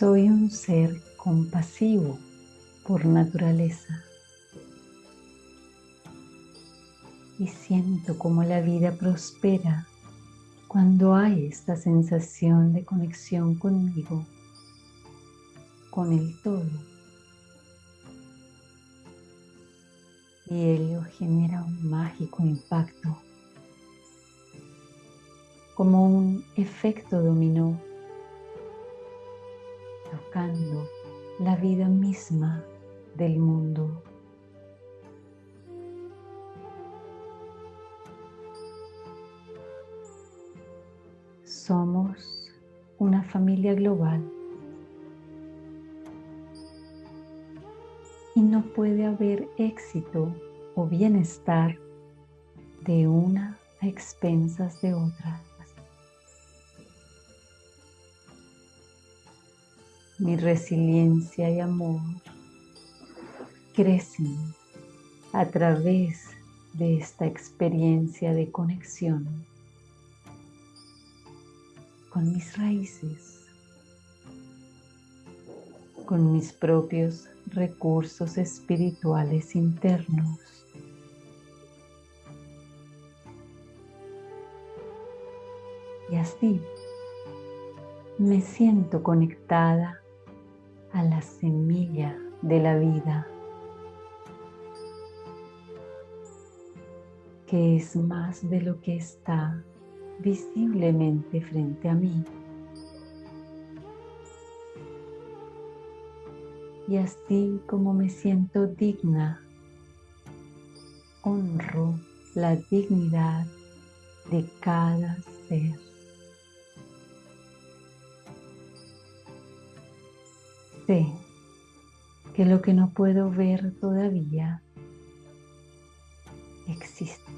Soy un ser compasivo por naturaleza. Y siento como la vida prospera cuando hay esta sensación de conexión conmigo, con el todo. Y ello genera un mágico impacto, como un efecto dominó, la vida misma del mundo. Somos una familia global y no puede haber éxito o bienestar de una a expensas de otra. Mi resiliencia y amor crecen a través de esta experiencia de conexión con mis raíces, con mis propios recursos espirituales internos. Y así me siento conectada a la semilla de la vida, que es más de lo que está visiblemente frente a mí. Y así como me siento digna, honro la dignidad de cada ser. Sé que lo que no puedo ver todavía existe.